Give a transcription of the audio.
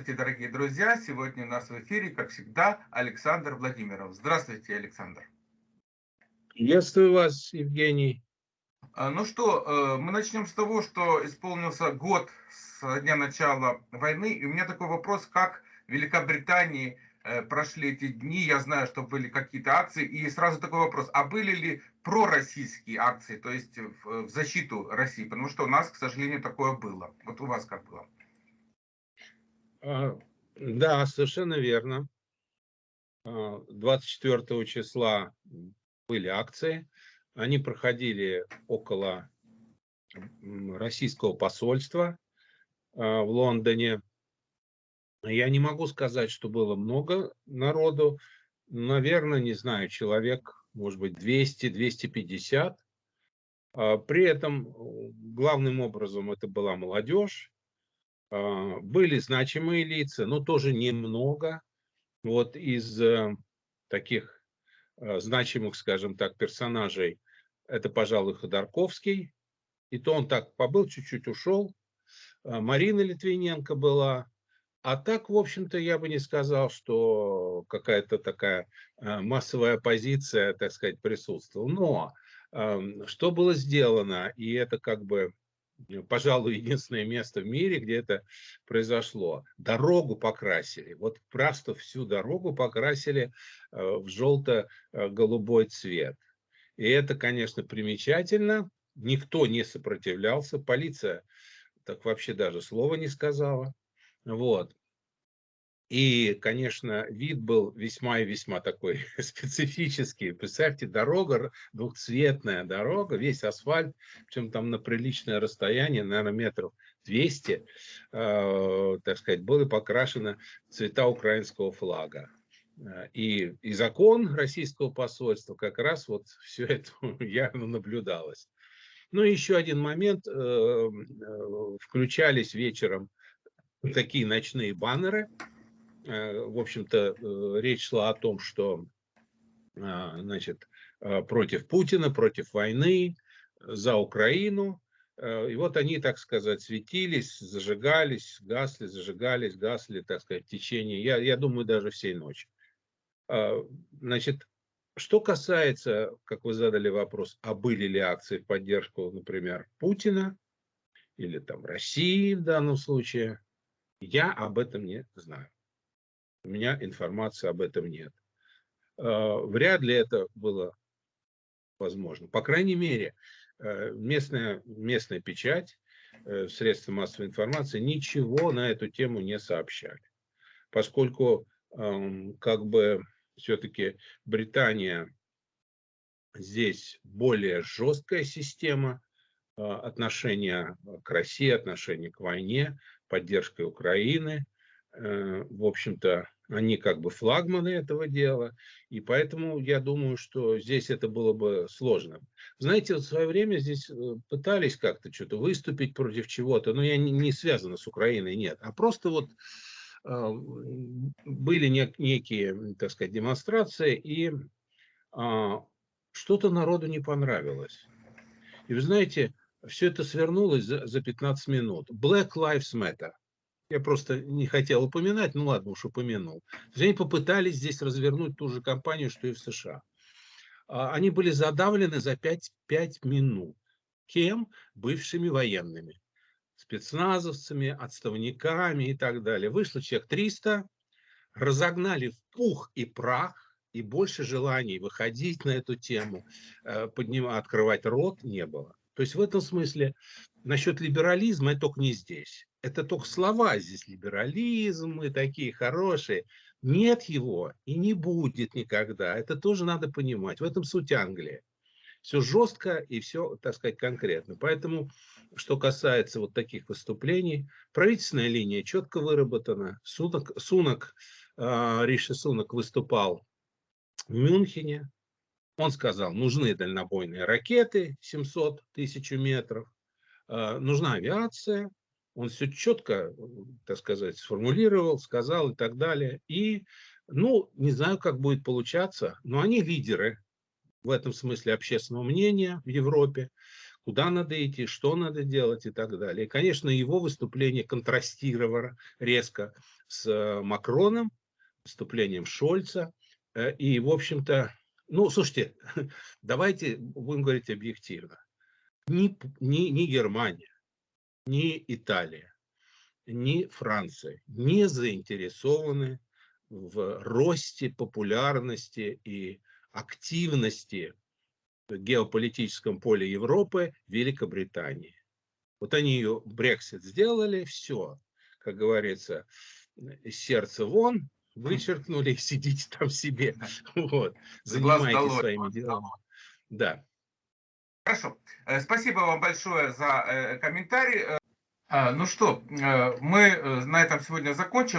Здравствуйте, дорогие друзья! Сегодня у нас в эфире, как всегда, Александр Владимиров. Здравствуйте, Александр. Приветствую вас, Евгений. А, ну что, э, мы начнем с того, что исполнился год с дня начала войны. И у меня такой вопрос, как в Великобритании э, прошли эти дни. Я знаю, что были какие-то акции. И сразу такой вопрос, а были ли пророссийские акции, то есть в защиту России? Потому что у нас, к сожалению, такое было. Вот у вас как было? А, да, совершенно верно. 24 а, числа были акции. Они проходили около российского посольства а, в Лондоне. Я не могу сказать, что было много народу. Наверное, не знаю, человек, может быть, 200-250. При этом главным образом это была молодежь. А, были значимые лица, но тоже немного. Вот из э, таких э, значимых, скажем так, персонажей, это, пожалуй, Ходорковский. И то он так побыл, чуть-чуть ушел. А, Марина Литвиненко была. А так, в общем-то, я бы не сказал, что какая-то такая э, массовая оппозиция, так сказать, присутствовала. Но что было сделано, и это как бы пожалуй, единственное место в мире, где это произошло. Дорогу покрасили, вот просто всю дорогу покрасили э, в желто-голубой цвет. И это, конечно, примечательно. Никто не сопротивлялся, полиция так вообще даже слова не сказала. Вот. И, конечно, вид был весьма и весьма такой специфический. Представьте, дорога, двухцветная дорога, весь асфальт, причем там на приличное расстояние, наверное, метров 200, э, так сказать, было покрашено цвета украинского флага. И, и закон российского посольства как раз вот все это явно наблюдалось. Ну и еще один момент. Э, э, включались вечером такие ночные баннеры, Э, в общем-то, э, речь шла о том, что а, значит, э, против Путина, против войны, за Украину. И вот они, так сказать, светились, зажигались, гасли, зажигались, гасли, так сказать, в течение, я, я думаю, даже всей ночи. А, значит, что касается, как вы задали вопрос, а были ли акции в поддержку, например, Путина или там России в данном случае, я об этом не знаю. У меня информации об этом нет. А, вряд ли это было возможно. По крайней мере, э, местная, местная печать, э, средства массовой информации ничего на эту тему не сообщали. Поскольку как бы все-таки Британия здесь более жесткая система а, отношения к России, отношения к войне, поддержкой Украины – в общем-то, они как бы флагманы этого дела, и поэтому я думаю, что здесь это было бы сложно. Знаете, вот в свое время здесь э, пытались как-то что-то выступить против чего-то, но я не, не связано с Украиной, нет, а просто вот э, были нек некие, так сказать, демонстрации, и э, что-то народу не понравилось. И вы знаете, все это свернулось за, за 15 минут. Black Lives Matter. Я просто не хотел упоминать, ну ладно, уж упомянул. Они попытались здесь развернуть ту же кампанию, что и в США. А, они были задавлены за 5, 5 минут. Кем? Бывшими военными. Спецназовцами, отставниками и так далее. Вышло человек 300, разогнали в пух и прах, и больше желаний выходить на эту тему, э, поднимать, открывать рот не было. То есть в этом смысле насчет либерализма это только не здесь это только слова здесь, либерализм, мы такие хорошие. Нет его и не будет никогда. Это тоже надо понимать. В этом суть Англии. Все жестко и все, так сказать, конкретно. Поэтому, что касается вот таких выступлений, правительственная линия четко выработана. Сунок, Сунок э, Риши Сунок выступал в Мюнхене. Он сказал, нужны дальнобойные ракеты 700 тысяч метров, э, нужна авиация, он все четко, так сказать, сформулировал, сказал и так далее. И, ну, не знаю, как будет получаться, но они лидеры в этом смысле общественного мнения в Европе, куда надо идти, что надо делать и так далее. И, конечно, его выступление контрастировало резко с э, Макроном, выступлением Шольца. Э, и, в общем-то, ну, слушайте, давайте будем говорить объективно. Ни, ни, ни Германия, ни Италия, ни Франция не заинтересованы в росте популярности и активности в геополитическом поле Европы Великобритании. Вот они ее Брексит сделали, все, как говорится, сердце вон, вычеркнули, сидите там себе, вот, занимайтесь своими делами. Да. Хорошо. Э, спасибо вам большое за э, комментарий. Э, ну что, мы на этом сегодня закончим.